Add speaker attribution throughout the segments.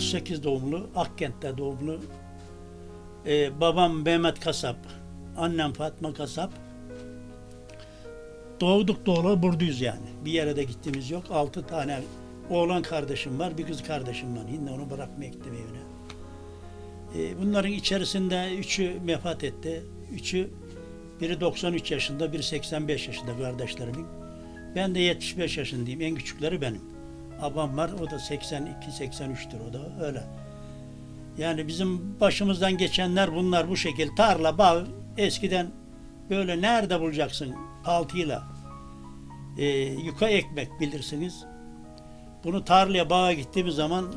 Speaker 1: 38 doğumlu, Akkent'te doğumlu. Ee, babam Mehmet Kasap, annem Fatma Kasap. Doğduk doğulu buradayız yani. Bir yere de gittiğimiz yok. Altı tane oğlan kardeşim var, bir kız kardeşim var. Yine onu bırakmaya gittim evine. Ee, bunların içerisinde üçü vefat etti. Üçü, biri 93 yaşında, biri 85 yaşında kardeşlerimin. Ben de 75 yaşındayım. En küçükleri benim. Abam var, o da 82-83'tür o da öyle. Yani bizim başımızdan geçenler bunlar bu şekil. Tarla, bağ, eskiden böyle nerede bulacaksın altıyla? Ee, yuka ekmek bilirsiniz. Bunu tarlaya, bağa gittiğimiz zaman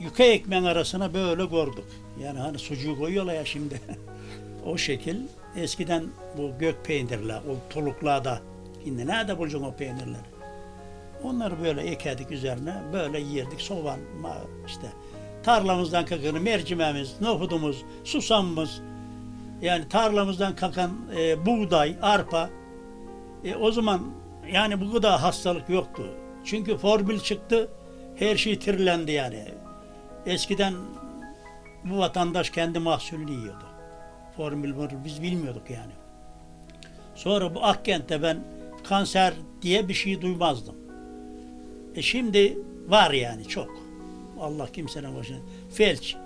Speaker 1: yuka ekmeğin arasına böyle gördük. Yani hani sucuğu koyuyorlar ya şimdi. o şekil. Eskiden bu gök peynirler, o tuluklarda. Şimdi nerede bulacaksın o peynirleri? Onları böyle ekerdik üzerine, böyle yerdik. Soğan, işte tarlamızdan kakan mercimeğimiz, nohudumuz, susamımız, yani tarlamızdan kakan e, buğday, arpa. E, o zaman yani bu kadar hastalık yoktu. Çünkü formül çıktı, her şey tirilendi yani. Eskiden bu vatandaş kendi mahsulünü yiyordu. Formül formül biz bilmiyorduk yani. Sonra bu Akkent'te ben kanser diye bir şey duymazdım. E şimdi var yani çok. Allah kimsenin başına. Felç.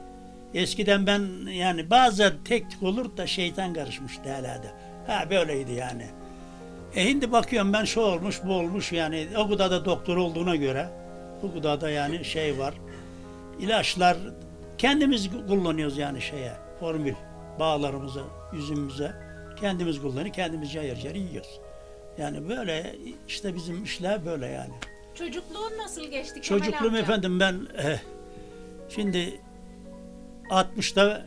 Speaker 1: Eskiden ben yani bazen tek olur da şeytan karışmıştı herhalde. Ha böyleydi yani. E şimdi bakıyorum ben şu olmuş bu olmuş yani o kadar da doktor olduğuna göre bu kadar da yani şey var. İlaçlar kendimiz kullanıyoruz yani şeye formül bağlarımıza, üzümümüze kendimiz kullanıyoruz, kendimiz cayır cayır yiyoruz. Yani böyle işte bizim işler böyle yani.
Speaker 2: Çocukluğun nasıl geçti Kemal
Speaker 1: Çocukluğum
Speaker 2: amca?
Speaker 1: efendim ben eh, şimdi 60'da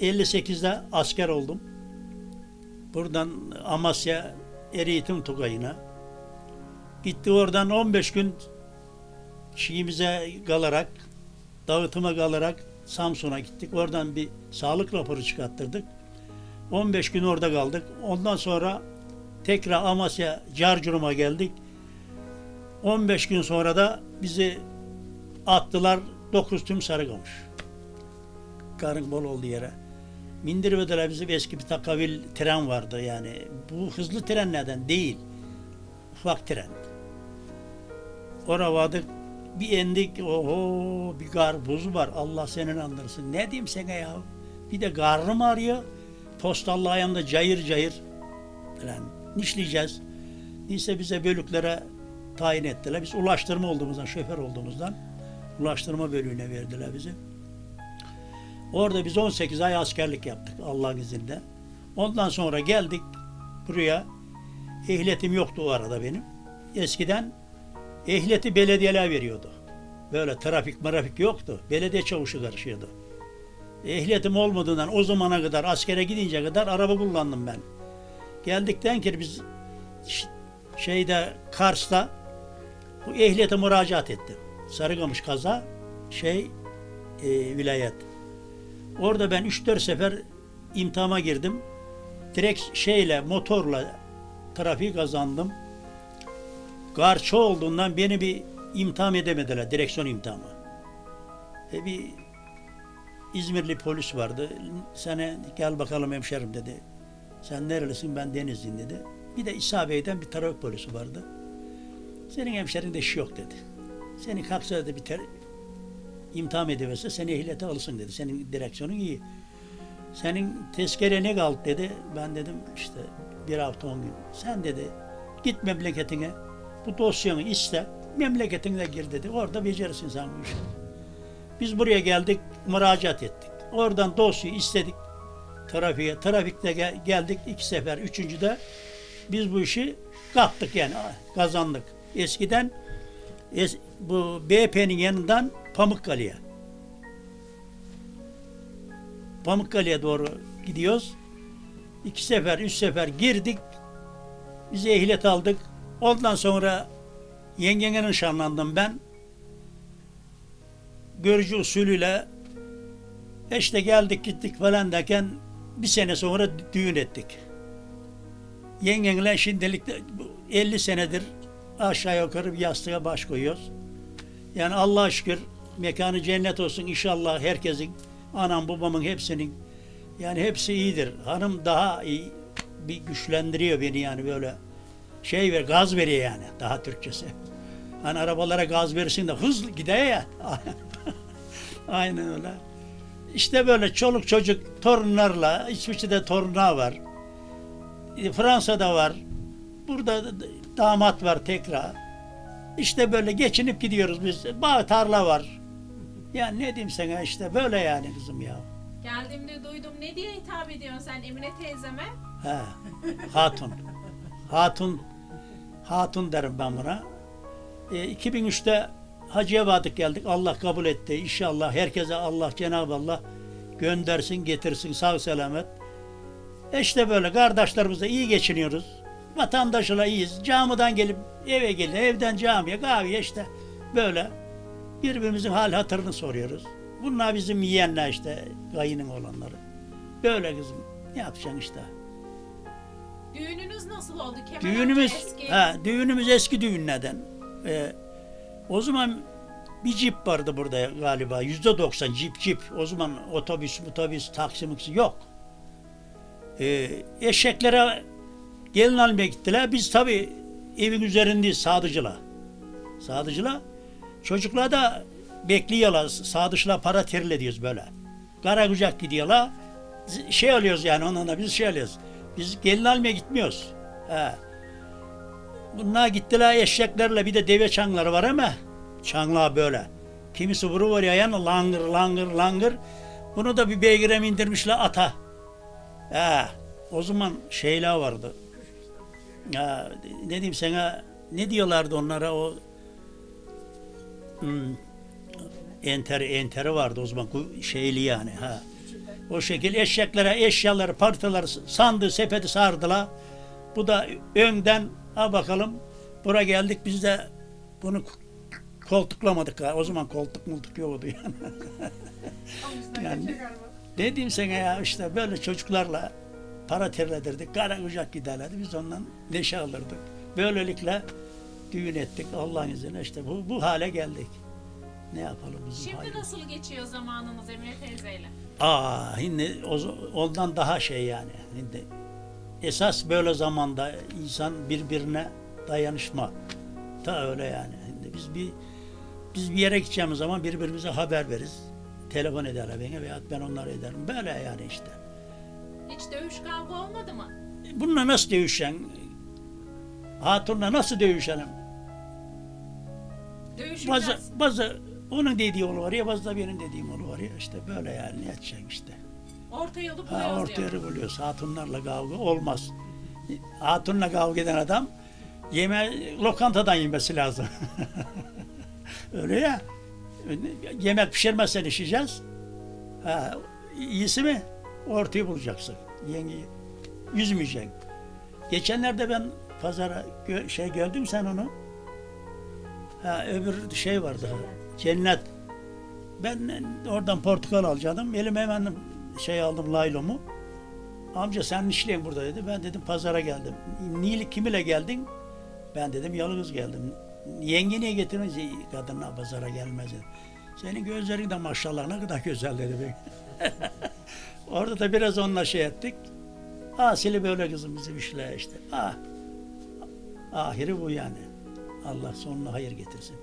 Speaker 1: 58'de asker oldum. Buradan Amasya Eğitim Tugayı'na. Gitti oradan 15 gün şeyimize kalarak, dağıtıma kalarak Samsun'a gittik. Oradan bir sağlık raporu çıkarttırdık. 15 gün orada kaldık. Ondan sonra tekrar Amasya Carcurum'a geldik. 15 gün sonra da bizi attılar 9 tüm Sarıkamış. Karın bol olduğu yere. Mindirmediler bizim eski bir takavil tren vardı yani. Bu hızlı trenlerden değil. Ufak tren. Oraya vardık. Bir indik. Oho bir gar buz var. Allah senin andırsın. Ne diyeyim sana ya? Bir de karnım ağrıyor. Postallı ayağımda cayır cayır. Falan. Nişleyeceğiz. Neyse bize bölüklere tayin ettiler. Biz ulaştırma olduğumuzdan, şoför olduğumuzdan ulaştırma bölüğüne verdiler bizi. Orada biz 18 ay askerlik yaptık Allah'ın izniyle. Ondan sonra geldik buraya. Ehliyetim yoktu o arada benim. Eskiden ehliyeti belediyeler veriyordu. Böyle trafik marafik yoktu. Belediye çavuşu karışıyordu. Ehliyetim olmadığından o zamana kadar askere gidince kadar araba kullandım ben. Geldikten ki biz şeyde Kars'ta bu ehliyete müracaat ettim. Sarıkamış kaza şey e, vilayet. Orada ben 3-4 sefer imtihana girdim. Direkt şeyle motorla trafiği kazandım. Garça olduğundan beni bir imtihan edemediler. Direksiyon imtihanı. E bir İzmirli polis vardı. Sana gel bakalım hemşerim dedi. Sen nerelisin ben Denizliyim dedi. Bir de İsa Bey'den bir trafik polisi vardı. Senin hemşerinde iş yok dedi. Seni kalksa dedi bir ter, imtihan ediverse seni ehliyete alırsın dedi. Senin direksiyonun iyi. Senin tezkere ne kaldı dedi. Ben dedim işte bir hafta on gün. Sen dedi git memleketine bu dosyanı iste memleketine gir dedi. Orada becerirsin sen bu işi. Biz buraya geldik müracaat ettik. Oradan dosyayı istedik trafiğe. Trafikte gel- geldik iki sefer. Üçüncüde biz bu işi kaptık yani kazandık. Eskiden es- bu BP'nin yanından Pamukkale'ye. Pamukkale'ye doğru gidiyoruz. İki sefer, üç sefer girdik. Biz ehliyet aldık. Ondan sonra yengene nişanlandım ben. Görücü usulüyle işte geldik gittik falan derken bir sene sonra düğün ettik. Yengenle şimdilik de bu 50 senedir aşağı yukarı bir yastığa baş koyuyoruz. Yani Allah'a şükür mekanı cennet olsun inşallah herkesin. Anam babamın hepsinin. Yani hepsi iyidir. Hanım daha iyi bir güçlendiriyor beni yani böyle şey ver gaz veriyor yani daha Türkçesi. Hani arabalara gaz verirsin de hızlı gider ya. Aynen öyle. İşte böyle çoluk çocuk torunlarla İsviçre'de torunlar var. E, Fransa'da var. Burada da- damat var tekrar. İşte böyle geçinip gidiyoruz biz. Bağ tarla var. Ya ne diyeyim sana işte böyle yani kızım ya.
Speaker 2: Geldiğimde duydum. Ne diye hitap ediyorsun sen Emine teyzeme?
Speaker 1: He. Hatun. Hatun. Hatun derim ben buna. E, 2003'te Hacı'ya vardık geldik. Allah kabul etti. İnşallah herkese Allah Cenab-ı Allah göndersin, getirsin sağ selamet. E işte böyle kardeşlerimizle iyi geçiniyoruz. Vatandaşla iyiyiz. Camiden gelip eve gelip evden camiye kahveye işte böyle birbirimizin hal hatırını soruyoruz. Bunlar bizim yiyenler işte kayının olanları. Böyle kızım. Ne yapacaksın işte.
Speaker 2: Düğününüz nasıl oldu? Kemal
Speaker 1: Düğünümüz,
Speaker 2: eski.
Speaker 1: ha, düğünümüz eski düğünlerden. Ee, o zaman bir cip vardı burada galiba. Yüzde doksan cip cip. O zaman otobüs, otobüs, taksi yok. Ee, eşeklere gelin almaya gittiler. Biz tabi evin üzerindeyiz sadıcıla. Sadıcıla. Çocuklar da bekliyorlar. Sadıçla para terle diyoruz böyle. Kara kucak gidiyorlar. Şey alıyoruz yani onunla biz şey alıyoruz. Biz gelin almaya gitmiyoruz. He. Bunlar gittiler eşeklerle bir de deve çangları var ama çanglar böyle. Kimisi vuru var ya yani langır langır langır. Bunu da bir beygire mi indirmişler ata. He. O zaman şeyler vardı. Ya, ne diyeyim sana ne diyorlardı onlara o hmm, enteri enteri vardı o zaman şeyli yani ha. O şekil eşeklere eşyaları parçaları sandı sepeti sardılar. Bu da önden ha bakalım bura geldik biz de bunu koltuklamadık ha. O zaman koltuk multuk yoktu yani. yani ne diyeyim sana ya işte böyle çocuklarla para terledirdik. Kara kucak giderlerdi. Biz ondan neşe alırdık. Böylelikle düğün ettik Allah'ın izniyle işte bu, bu hale geldik. Ne yapalım bizim
Speaker 2: Şimdi
Speaker 1: halimiz?
Speaker 2: nasıl geçiyor zamanınız Emine teyzeyle?
Speaker 1: Aa, şimdi o- ondan daha şey yani. Şimdi esas böyle zamanda insan birbirine dayanışma. Ta öyle yani. Şimdi biz bir biz bir yere gideceğimiz zaman birbirimize haber veririz. Telefon ederler bana veya ben onlara ederim. Böyle yani işte.
Speaker 2: Hiç dövüş kavga olmadı mı?
Speaker 1: Bununla nasıl dövüşeceksin? Hatunla nasıl dövüşelim?
Speaker 2: Dövüşeceğiz.
Speaker 1: Bazı, bazı onun dediği yolu var ya, bazı da benim dediğim yolu var ya. işte böyle yani ne edeceksin işte.
Speaker 2: Orta yolu
Speaker 1: Ha,
Speaker 2: buluyoruz
Speaker 1: ortaya
Speaker 2: diyor.
Speaker 1: buluyoruz. Hatunlarla kavga olmaz. Hatunla kavga eden adam yeme lokantadan yemesi lazım. Öyle ya. Yemek pişirmezsen işeceğiz. Ha, iyisi mi? Ortayı bulacaksın. Yengeyi üzmeyeceksin. Geçenlerde ben pazara gö- şey gördüm sen onu. Ha, öbür şey vardı. Cennet. Ben oradan portakal alacaktım. Elime hemen şey aldım laylomu. Amca sen işleyin burada dedi. Ben dedim pazara geldim. Niye kimiyle geldin? Ben dedim yalnız geldim. Yenge niye getirince kadınlar pazara gelmez dedi. Senin gözlerin de maşallah ne kadar güzel dedi. Orada da biraz onunla şey ettik. Hasili böyle kızım bizim işler işte. Ah. Ahiri bu yani. Allah sonuna hayır getirsin.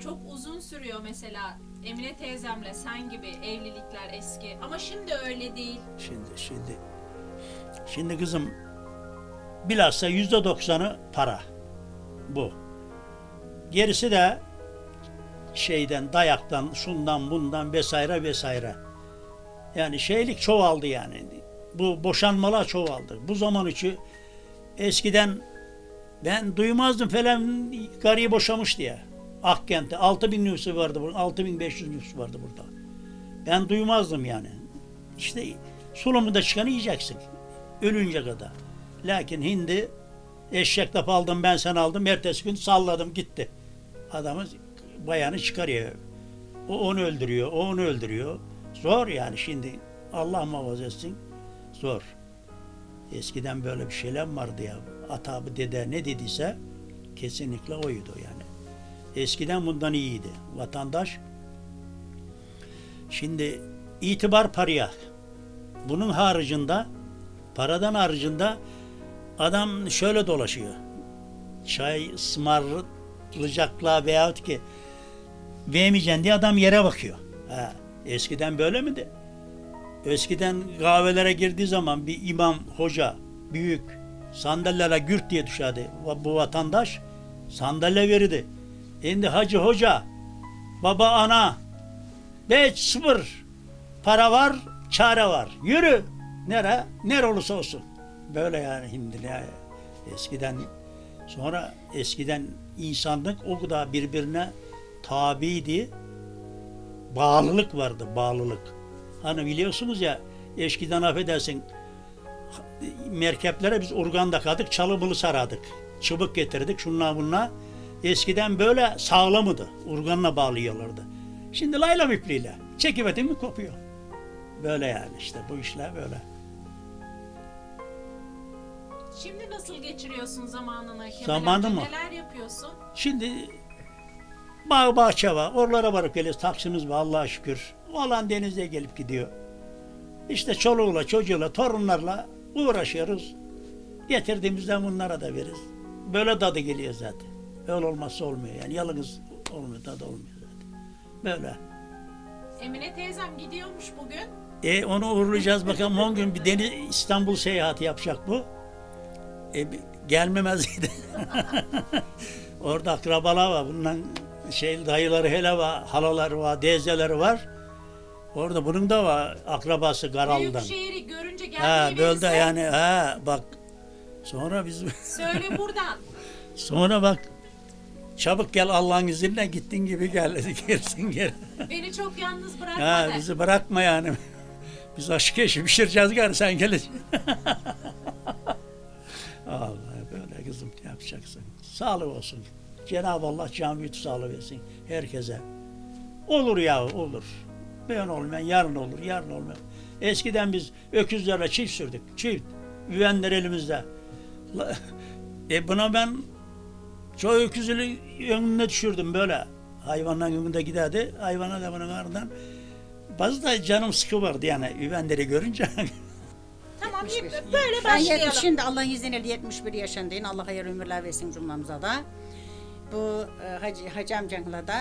Speaker 2: Çok uzun sürüyor mesela Emine teyzemle sen gibi evlilikler eski. Ama şimdi öyle değil.
Speaker 1: Şimdi şimdi şimdi kızım bilhassa yüzde doksanı para. Bu. Gerisi de şeyden, dayaktan, şundan, bundan vesaire vesaire. Yani şeylik çoğaldı yani. Bu boşanmalar çoğaldı. Bu zaman içi eskiden ben duymazdım falan karıyı boşamış diye. Akkent'te 6000 nüfusu vardı burada. 6500 nüfusu vardı burada. Ben duymazdım yani. İşte sulumunda çıkanı yiyeceksin. Ölünce kadar. Lakin hindi eşek laf aldım ben sen aldım. Ertesi gün salladım gitti. Adamı bayanı çıkarıyor. O onu öldürüyor. O onu öldürüyor. Zor yani şimdi. Allah muhafaza etsin. Zor. Eskiden böyle bir şeyler vardı ya. Atabı dede ne dediyse kesinlikle oydu yani. Eskiden bundan iyiydi vatandaş. Şimdi itibar paraya. Bunun haricinde, paradan haricinde adam şöyle dolaşıyor. Çay ısmarlayacaklar veyahut ki vermeyeceksin diye adam yere bakıyor. Ha, eskiden böyle miydi? Eskiden kahvelere girdiği zaman bir imam, hoca, büyük sandalyelere gürt diye düşerdi. Bu vatandaş sandalye verirdi. Şimdi hacı hoca, baba ana, beş sıfır para var, çare var. Yürü. Nere? Nere olursa olsun. Böyle yani şimdi ya. Eskiden sonra eskiden insanlık o kadar birbirine tabiydi. Bağlılık vardı, bağlılık. Hani biliyorsunuz ya eskiden affedersin merkeplere biz urgan takardık, çalımılı sarardık. Çubuk getirdik, şunlar bunlar. Eskiden böyle sağlamıdı. Urganla bağlıyorlardı. Şimdi layla ipliğiyle. Çekivetin mi kopuyor. Böyle yani işte bu işler böyle.
Speaker 2: Şimdi nasıl geçiriyorsun zamanını Kemal
Speaker 1: Zamanı mı?
Speaker 2: Neler yapıyorsun?
Speaker 1: Şimdi bağ bahçe var. Oralara varıp geliyoruz. Taksimiz var Allah'a şükür. Olan denize gelip gidiyor. İşte çoluğuyla, çocuğuyla, torunlarla uğraşıyoruz. Getirdiğimizden bunlara da veririz. Böyle tadı geliyor zaten. Öyle olmazsa olmuyor. Yani yalnız olmuyor, tadı olmuyor zaten. Böyle.
Speaker 2: Emine teyzem gidiyormuş bugün.
Speaker 1: E onu uğurlayacağız bakalım 10 gün bir deniz İstanbul seyahati yapacak bu. E, gelmemezdi. Orada akrabalar var. Bundan şey dayıları hele var, halaları var, teyzeleri var. Orada bunun da var akrabası Garal'dan.
Speaker 2: Büyükşehir'i görünce
Speaker 1: Ha
Speaker 2: geldiği
Speaker 1: bölde
Speaker 2: verirse
Speaker 1: yani ha bak. Sonra biz
Speaker 2: söyle buradan.
Speaker 1: sonra bak çabuk gel Allah'ın izniyle gittin gibi gel gelsin gel.
Speaker 2: Beni çok yalnız bırakma
Speaker 1: Ha, bizi bırakma yani. Biz aşk eşi pişireceğiz gari sen geleceksin. Allah böyle kızım ne yapacaksın? Sağlık olsun. Cenab-ı Allah büyütü sağlık versin herkese. Olur ya olur. Ben olmayan yarın olur, yarın olmayan. Eskiden biz öküzlerle çift sürdük. Çift. Üvenler elimizde. E buna ben çoğu öküzünü önüne düşürdüm böyle. Hayvanların önünde giderdi. Hayvana da bunun ardından. Bazı da canım sıkı vardı yani üvenleri görünce.
Speaker 2: Tamam
Speaker 3: 71.
Speaker 2: böyle
Speaker 3: Ben
Speaker 2: başlayalım.
Speaker 3: 70, şimdi Allah izniyle 71 yaşındayım. Allah hayırlı ömürler versin cümlemize da. Bu e, hacı, hacı amcanla da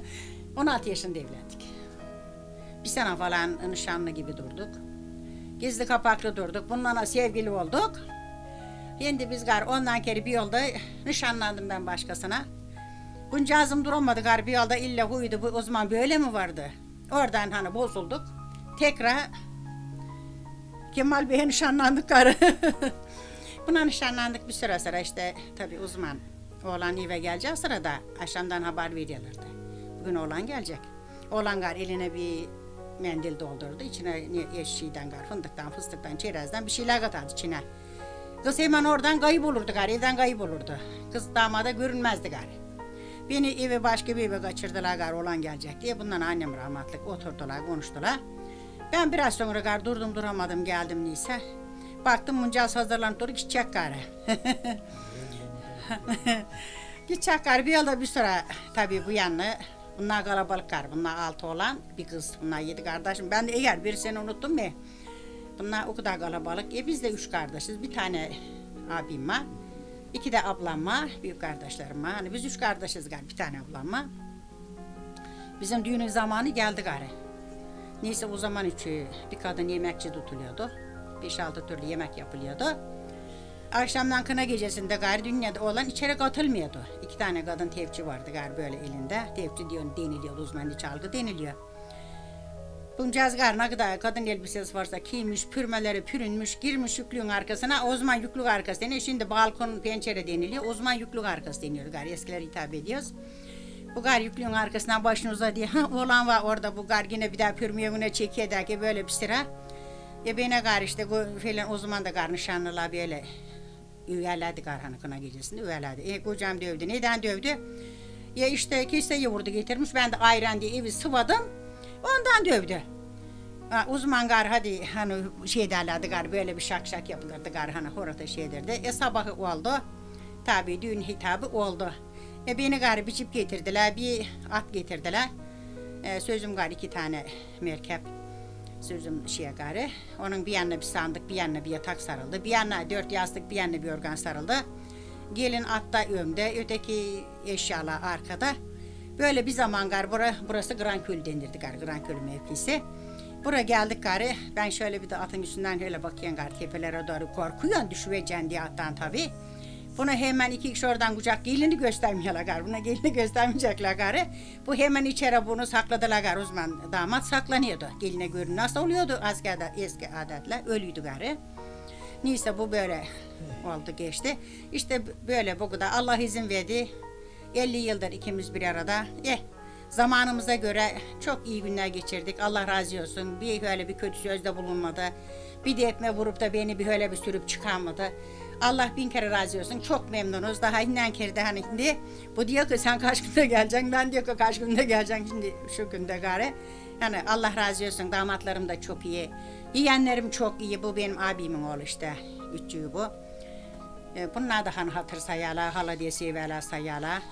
Speaker 3: 16 yaşında evlendik. Bir sene falan nişanlı gibi durduk. Gizli kapaklı durduk. Bununla sevgili olduk. Şimdi biz gar ondan kere bir yolda nişanlandım ben başkasına. Buncağızım duramadı gar bir yolda illa huydu bu o zaman böyle mi vardı? Oradan hani bozulduk. Tekrar Kemal Bey'e nişanlandık karı. Buna nişanlandık bir süre sonra işte tabii uzman oğlan eve geleceği sırada akşamdan haber veriyorlardı. Bugün oğlan gelecek. Oğlan gar eline bir mendil doldurdu. İçine ne- eşiğden gar, fındıktan, fıstıktan, çerezden bir şeyler katardı içine. Kız hemen oradan kayıp olurdu gar, evden kayıp olurdu. Kız damada görünmezdi gar. Beni eve başka bir eve kaçırdılar gar, oğlan gelecek diye. Bundan annem rahmetlik oturdular, konuştular. Ben biraz sonra gar durdum duramadım geldim neyse. Baktım muncaz hazırlanıp durup gidecek gari. gidecek gari bir yolda bir sonra tabii bu yanına bunlar kalabalık gar. Bunlar altı olan bir kız. Bunlar yedi kardeşim. Ben de eğer bir seni unuttum mu? Bunlar o kadar kalabalık. E biz de üç kardeşiz. Bir tane abim var. iki de ablam var. Büyük kardeşlerim var. Hani biz üç kardeşiz gari. Bir tane ablam var. Bizim düğünün zamanı geldi gari. Neyse o zaman içi bir kadın yemekçi tutuluyordu. 5-6 türlü yemek yapılıyordu. Akşamdan kına gecesinde gari dünyada olan içeri katılmıyordu. İki tane kadın tevçi vardı gari böyle elinde. Tevçi diyor deniliyor, uzmanlı çalgı deniliyor. Buncaz gar ne kadar kadın elbisesi varsa giymiş, pürmeleri pürünmüş, girmiş yüklüğün arkasına. O zaman yüklük arkası deniyor. Şimdi balkon pencere deniliyor. O zaman yüklük arkası deniyor gari. Eskiler hitap ediyoruz. Bu gar yüklüğün arkasından başını uzadı. Ha, oğlan var orada bu gar yine bir daha pürmüyümüne çekiyor der ki böyle bir sıra. Ya bana gar işte falan o zaman da gar nişanlılar böyle üyelerdi gar hani kına gecesinde üyelerdi. E kocam dövdü. Neden dövdü? Ya işte kiseyi vurdu getirmiş. Ben de ayran diye evi sıvadım. Ondan dövdü. Ha, uzman gar hadi hani şey derlerdi gar böyle bir şak şak yapılırdı gar hani horata şey derdi. E sabahı oldu. Tabii düğün hitabı oldu. E beni gari biçip getirdiler. Bir at getirdiler. E, sözüm gari iki tane merkep. Sözüm şeye gari. Onun bir yanına bir sandık, bir yanına bir yatak sarıldı. Bir yanına dört yastık, bir yanına bir organ sarıldı. Gelin atta önde, öteki eşyalar arkada. Böyle bir zaman gar bura, burası Granköl denirdi gar Granköl mevkisi. Buraya geldik gari. Ben şöyle bir de atın üstünden öyle bakıyorum gari tepelere doğru korkuyorsun düşüveceksin diye attan tabii. Buna hemen iki kişi oradan kucak gelini göstermiyorlar gari. Buna gelini göstermeyecekler gari. Bu hemen içeri bunu sakladılar gari. Uzman damat saklanıyordu. Geline görün nasıl oluyordu askerde eski adetler. Ölüydü gari. Neyse bu böyle oldu geçti. İşte böyle bu kadar Allah izin verdi. 50 yıldır ikimiz bir arada. Eh zamanımıza göre çok iyi günler geçirdik. Allah razı olsun. Bir öyle bir kötü sözde bulunmadı. Bir de etme vurup da beni bir öyle bir sürüp çıkarmadı. Allah bin kere razı olsun. Çok memnunuz. Daha innen kere de hani şimdi bu diyor ki sen kaç günde geleceksin. Ben diyor ki kaç günde geleceksin. Şimdi şu günde gari. Yani Allah razı olsun. Damatlarım da çok iyi. Yeğenlerim çok iyi. Bu benim abimin oğlu işte. Üçüğü bu. E, Bunlar da hani hatır sayarlar, hala diye severler sayarlar.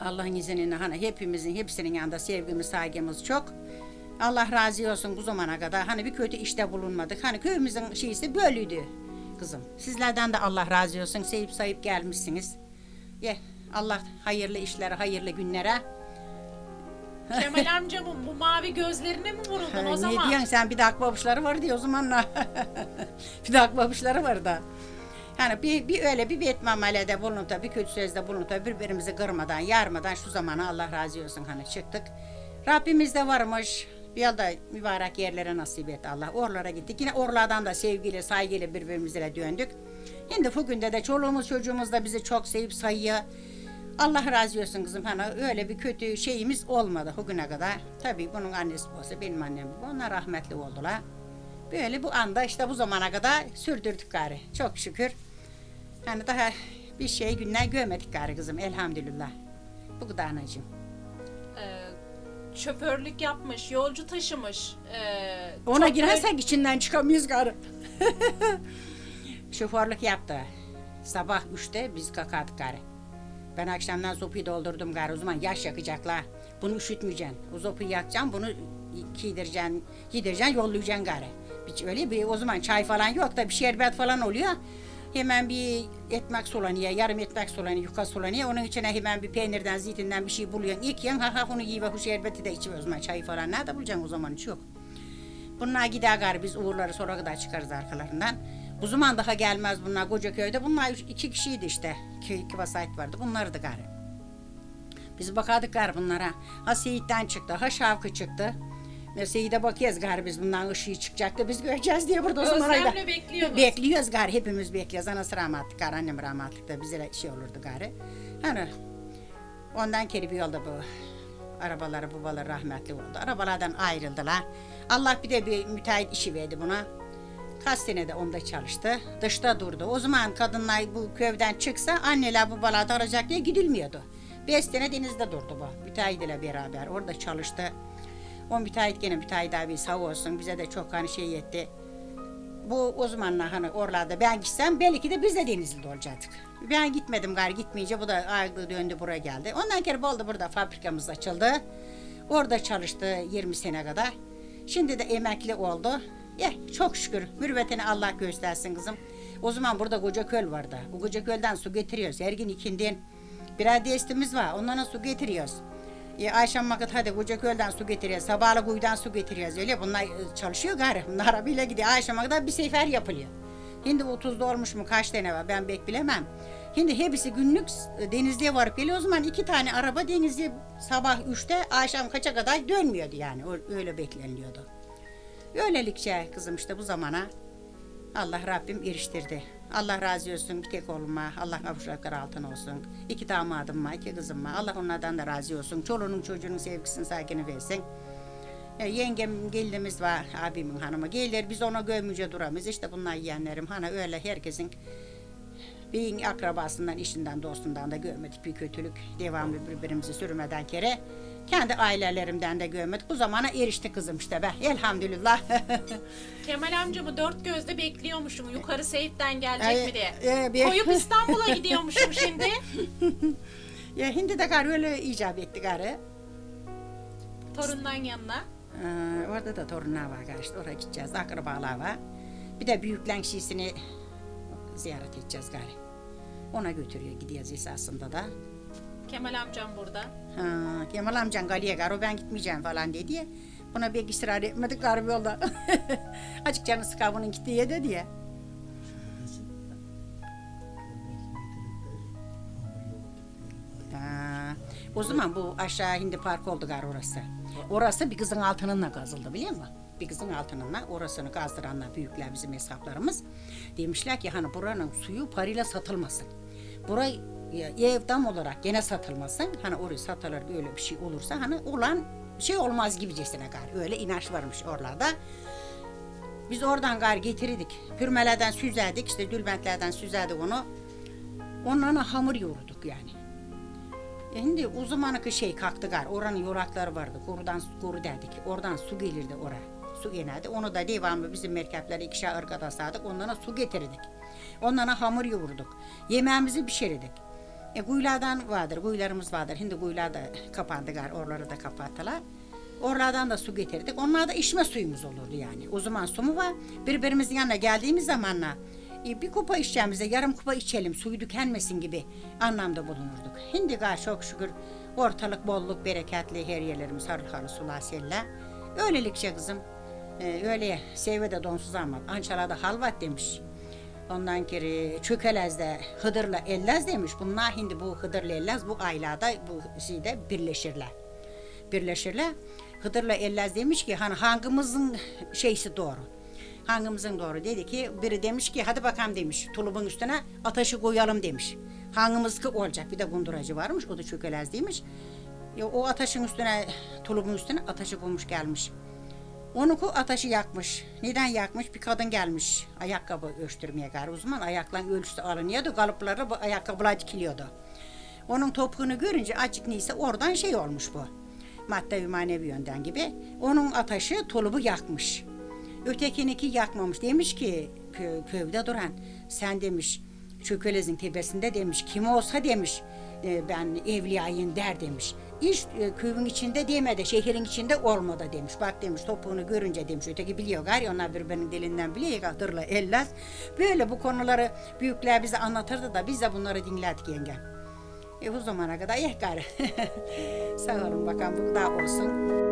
Speaker 3: Allah'ın izniyle hani hepimizin hepsinin yanında sevgimiz, saygımız çok. Allah razı olsun bu zamana kadar hani bir kötü işte bulunmadık. Hani köyümüzün şeysi böyleydi kızım. Sizlerden de Allah razı olsun. Sevip sayıp gelmişsiniz. Ye Allah hayırlı işlere, hayırlı günlere.
Speaker 2: Kemal amcamın bu mavi gözlerine mi vuruldun o
Speaker 3: ne
Speaker 2: zaman?
Speaker 3: diyorsun sen bir de akbabuşları var diye o zamanla. bir de akbabuşları var da. Yani bir, bir öyle bir bet mamalede bulunup da bir kötü sözde bulunup da birbirimizi kırmadan, yarmadan şu zamana Allah razı olsun hani çıktık. Rabbimiz de varmış. Bir yılda mübarek yerlere nasip etti Allah. Oralara gittik. Yine oralardan da sevgiyle, saygıyla birbirimize döndük. Şimdi bugün de de çoluğumuz çocuğumuz da bizi çok sevip sayıyor. Allah razı olsun kızım. Hani öyle bir kötü şeyimiz olmadı bugüne kadar. Tabii bunun annesi olsa benim annem. Onlar rahmetli oldular. Böyle bu anda işte bu zamana kadar sürdürdük gari. Çok şükür. Yani daha bir şey günler görmedik gari kızım elhamdülillah. Bu kadar anacığım.
Speaker 2: Şoförlük yapmış, yolcu taşımış. Ee,
Speaker 3: Ona
Speaker 2: çok
Speaker 3: girersek içinden çıkamayız gari. Şoförlük yaptı. Sabah üçte biz kalkardık gari. Ben akşamdan sopayı doldurdum gari. O zaman yaş yakacaklar. Bunu üşütmeyeceksin. O sopayı yakacaksın. Bunu giydireceksin, giydireceksin, yollayacaksın. Hiç öyle bir o zaman çay falan yok da bir şerbet falan oluyor. Hemen bir ekmek sulanıyor, yarım ekmek sulanıyor, yuka sulanıyor. Onun içine hemen bir peynirden, zeytinden bir şey buluyorsun. Yıkıyorsun, ha ha bunu giy ve şerbeti de içiyor o zaman çayı falan. Nerede bulacaksın o zaman hiç yok. Bunlar gider gari biz uğurları sonra kadar çıkarız arkalarından. Bu zaman daha gelmez bunlar koca köyde. Bunlar iki kişiydi işte. İki, iki vasayet vardı. Bunlardı gari. Biz bakardık gari bunlara. Ha Seyit'ten çıktı, ha Şavkı çıktı. Ve Seyit'e bakıyoruz gari biz bundan ışığı çıkacaktı. Biz göreceğiz diye burada o zaman
Speaker 2: Özlemle
Speaker 3: öyle-
Speaker 2: bekliyorsunuz.
Speaker 3: Bekliyoruz gari. Hepimiz bekliyoruz. Anası rahmatlı gari. Annem rahmatlı da bize şey olurdu gari. Hani ondan kere bir yolda bu arabaları babaları rahmetli oldu. Arabalardan ayrıldılar. Allah bir de bir müteahhit işi verdi buna. Kaç sene de onda çalıştı. Dışta durdu. O zaman kadınlar bu köyden çıksa anneler babalar da arayacak diye gidilmiyordu. Beş sene denizde durdu bu. Müteahhit ile beraber. Orada çalıştı. O müteahhit gene müteahhit abi sağ olsun. Bize de çok hani şey etti. Bu o zamanlar hani oralarda ben gitsem belki de biz de Denizli'de olacaktık. Ben gitmedim gari gitmeyince bu da ayrıldı döndü buraya geldi. Ondan kere oldu burada fabrikamız açıldı. Orada çalıştı 20 sene kadar. Şimdi de emekli oldu. Ya çok şükür mürüvvetini Allah göstersin kızım. O zaman burada koca köl vardı. O koca kölden su getiriyoruz. Her gün ikindin. Birer destimiz var. Ondan su getiriyoruz. E, akşam vakit hadi koca kölden su getiriyoruz. Sabahla kuyudan su getiriyoruz. Öyle bunlar e, çalışıyor gari. Bunlar arabayla gidiyor. Akşama kadar bir sefer yapılıyor. Şimdi bu tuzda olmuş mu kaç tane var ben pek bilemem. Şimdi hepsi günlük e, denizliğe varıp geliyor. O zaman iki tane araba denizliğe sabah üçte akşam kaça kadar dönmüyordu yani. Öyle bekleniliyordu. Öylelikçe kızım işte bu zamana Allah Rabbim eriştirdi. Allah razı olsun tek oğluma. Allah kavuşakları altın olsun. İki damadım var, iki kızım var. Allah onlardan da razı olsun. Çoluğunun çocuğunun sevgisini, saygını versin. E, yengem gelinimiz var, abimin hanımı. Gelir biz ona gömmüce duramayız. İşte bunlar yeğenlerim. Hani öyle herkesin bir akrabasından, işinden, dostundan da görmedik bir kötülük. Devamlı birbirimizi sürmeden kere Kendi ailelerimden de görmedik. Bu zamana erişti kızım işte be. Elhamdülillah.
Speaker 2: Kemal amcamı dört gözle bekliyormuşum. Yukarı Seyit'ten gelecek mi diye.
Speaker 3: e, bir-
Speaker 2: Koyup İstanbul'a gidiyormuşum şimdi.
Speaker 3: ya hindi de gari öyle icap etti gari.
Speaker 2: Torundan yanına.
Speaker 3: Ee, orada da torunlar var gari işte oraya gideceğiz. Akrabalar var. Bir de büyüklen şişini ziyaret edeceğiz gari. Ona götürüyor gideceğiz esasında da.
Speaker 2: Kemal amcam burada.
Speaker 3: Ha, Kemal amcan Gali'ye gari ben gitmeyeceğim falan dedi ya. Buna pek ısrar etmedik gari bir yolda. Açık canı sıkar bunun gittiği dedi ya. O zaman bu aşağı hindi park oldu gari orası. Orası bir kızın altınınla kazıldı biliyor musun? Bir kızın altınınla orasını kazdıranlar büyükler bizim hesaplarımız. Demişler ki hani buranın suyu parayla satılmasın. Burayı ev dam olarak gene satılmasın. Hani orayı satılır böyle bir şey olursa hani olan şey olmaz gibicesine gari. Öyle inanç varmış oralarda. Biz oradan gari getirdik. Pürmelerden süzerdik işte dülbentlerden süzerdik onu. Onlarla hamur yoğurduk yani. E Şimdi o zamanki şey kalktı gar. Oranın yorakları vardı. Korudan koru derdik. Oradan su gelirdi oraya. Su gelirdi. Onu da devamlı bizim merkeplere ikişer ırgada sardık. Onlara su getirdik. Onlara hamur yoğurduk. Yemeğimizi pişirirdik. E kuyulardan vardır, kuyularımız vardır. Şimdi kuyular da kapandı gar, oraları da kapattılar. Oralardan da su getirdik. Onlar da içme suyumuz olurdu yani. O zaman su mu var? Birbirimizin yanına geldiğimiz zamanla e, bir kupa içeceğimize yarım kupa içelim, suyu tükenmesin gibi anlamda bulunurduk. Şimdi gar çok şükür ortalık bolluk, bereketli her yerlerimiz harıl harıl sular seller. Öylelikçe kızım, e, öyle sevve de donsuz ama ançalada halvat demiş. Ondan kere çökelezde Hıdır'la Ellez demiş. Bunlar şimdi bu Hıdır'la Ellez bu aylada bu şeyde birleşirler. Birleşirler. Hıdır'la Ellez demiş ki hani hangimizin şeysi doğru. Hangimizin doğru dedi ki biri demiş ki hadi bakalım demiş tulubun üstüne ateşi koyalım demiş. Hangimiz ki olacak bir de gunduracı varmış o da çökelez demiş. O ateşin üstüne tulubun üstüne ateşi koymuş gelmiş. Onu ku ateşi yakmış. Neden yakmış? Bir kadın gelmiş ayakkabı ölçtürmeye gari. O zaman ayakların ölçüsü alınıyordu. Kalıplara bu ayakkabılar dikiliyordu. Onun topuğunu görünce acık neyse oradan şey olmuş bu. Madde manevi yönden gibi. Onun ateşi tulubu yakmış. Ötekiniki yakmamış. Demiş ki kö, köyde duran sen demiş çökelezin tepesinde demiş kim olsa demiş e, ben evliyayım der demiş. İş e, köyün içinde demedi, şehrin içinde olmadı demiş. Bak demiş topuğunu görünce demiş. Öteki biliyor gari onlar birbirinin dilinden biliyor. Hatırla ellez. Böyle bu konuları büyükler bize anlatırdı da biz de bunları dinlerdik yenge. E bu zamana kadar eh gari. Sağ olun bakalım bu da olsun.